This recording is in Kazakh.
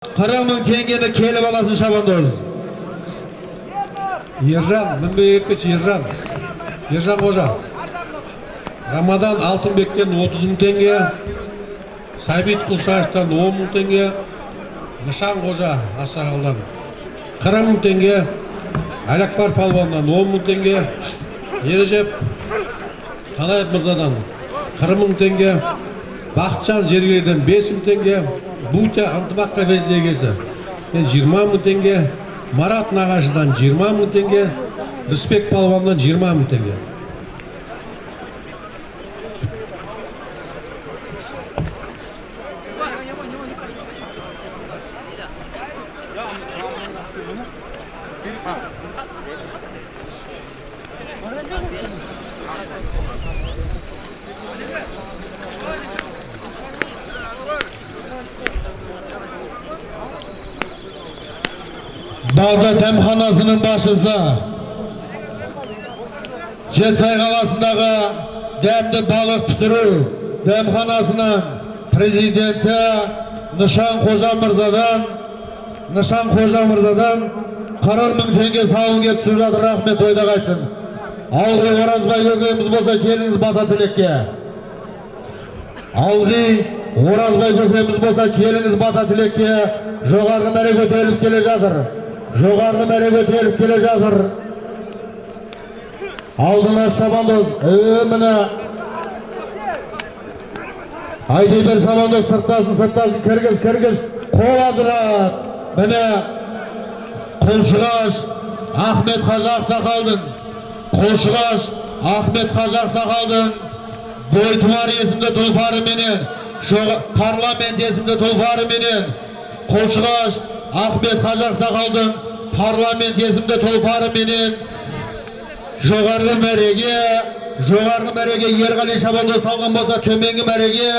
қырық мың теңгені келіп аласың шабандоз ержан мінбек ержан ержан қожа рамадан алтынбектен 30 мың теңге сәбит құлшаевтан 10 мың теңге нышан қожа асағалдан 40 мың теңге әләкбар палуаннан 10 мың теңге ережеп қанаев мырзадан 40 мың теңге бақытжан жергелден 5 мың теңге бутя ынтымаққа егесі 20 мың теңге марат нағашыдан 20 мың теңге рысбек палуаннан 20 мың теңге. Балда дәмханасының басшысы Жетсай қаласындағы дәмді балық пісіру дәмханасының президенті Нышан Қожа мырзадан Нышан Қожа мырзадан 40 мың теңге сауын келіп түсіп жатыр рахмет ойда қайтсын алғи оразбай көкеміз болса келіңіз бата тілекке алғи оразбай көкеміз болса келіңіз бата тілекке жоғарғы мәре көтеріліп келе жатыр жоғарғы мәре көтеріліп келе жатыр. Алдына шабандоз е міне. Айдай бер шабандоз сырттасын сырттасын кіргіз кіргіз. Қол ажырат міне. Құлшығаш ахмет қажы ақсақалдың құлшығаш ахмет қажы ақсақалдың бойтұмар есімді тұлпарыменен парламент есімді тұлпарыменен құлшығаш ахмет қажы ақсақалдың парламент есімді тұлпарыменен жоғарғы мәреге жоғарғы мәреге ерғали шабандоз салған болса төменгі мәреге